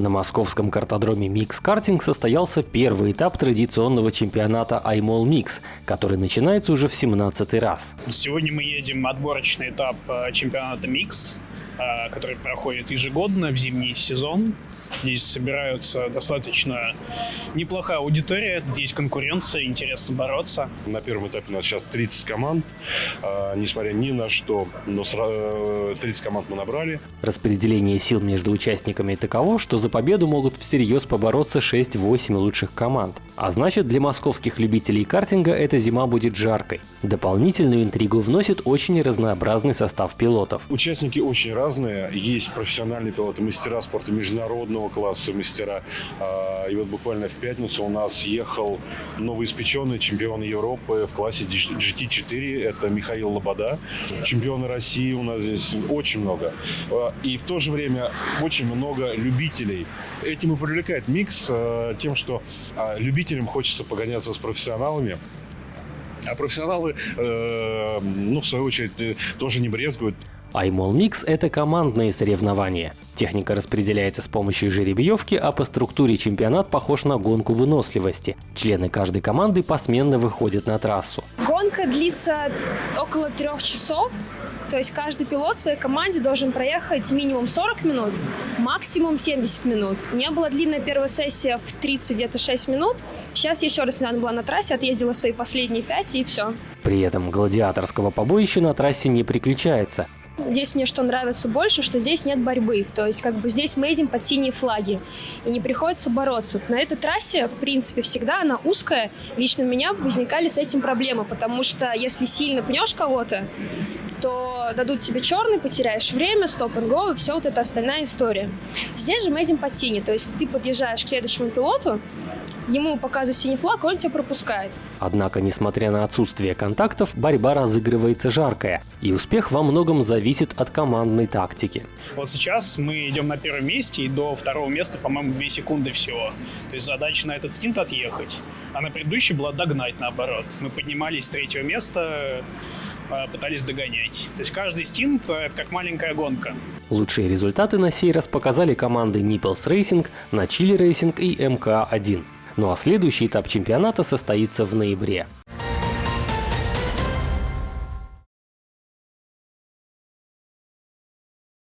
На московском картодроме Mix Картинг состоялся первый этап традиционного чемпионата iMall Mix, который начинается уже в 17 раз. Сегодня мы едем отборочный этап э, чемпионата Mix, э, который проходит ежегодно в зимний сезон. Здесь собираются достаточно неплохая аудитория, есть конкуренция, интересно бороться. На первом этапе у нас сейчас 30 команд. А, несмотря ни на что, но 30 э, команд мы набрали. Распределение сил между участниками таково, что за победу могут всерьез побороться 6-8 лучших команд. А значит, для московских любителей картинга эта зима будет жаркой. Дополнительную интригу вносит очень разнообразный состав пилотов. Участники очень разные. Есть профессиональные пилоты, мастера спорта международного класса, мастера. А, и вот буквально в пятницу у нас ехал новоиспеченный чемпион Европы в классе GT4. Это Михаил Лобода. Чемпионы России у нас здесь очень много. А, и в то же время очень много любителей. Этим и привлекает микс а, тем, что любителям хочется погоняться с профессионалами. А профессионалы, э, ну, в свою очередь, э, тоже не брезгуют. iMall Mix – это командные соревнования. Техника распределяется с помощью жеребьевки, а по структуре чемпионат похож на гонку выносливости. Члены каждой команды посменно выходят на трассу. Гонка длится около трех часов. То есть каждый пилот в своей команде должен проехать минимум 40 минут, максимум 70 минут. У меня была длинная первая сессия в 30 где-то 6 минут. Сейчас еще раз мне надо была на трассе, отъездила свои последние 5 и все. При этом гладиаторского побоища на трассе не приключается. Здесь мне что нравится больше, что здесь нет борьбы. То есть как бы здесь мы едем под синие флаги. И не приходится бороться. На этой трассе, в принципе, всегда она узкая. Лично у меня возникали с этим проблемы, потому что если сильно пнешь кого-то, то дадут тебе черный, потеряешь время, стоп and go, и все вот эта остальная история. Здесь же мы едем по сине, то есть ты подъезжаешь к следующему пилоту, ему показывают синий флаг, он тебя пропускает. Однако, несмотря на отсутствие контактов, борьба разыгрывается жаркая, и успех во многом зависит от командной тактики. Вот сейчас мы идем на первом месте, и до второго места, по-моему, 2 секунды всего. То есть задача на этот стинт отъехать, а на предыдущий была догнать наоборот. Мы поднимались с третьего места, а, пытались догонять. То есть каждый стинт — это как маленькая гонка. Лучшие результаты на сей раз показали команды Nipples Racing, Начили Racing и МК-1. Ну а следующий этап чемпионата состоится в ноябре.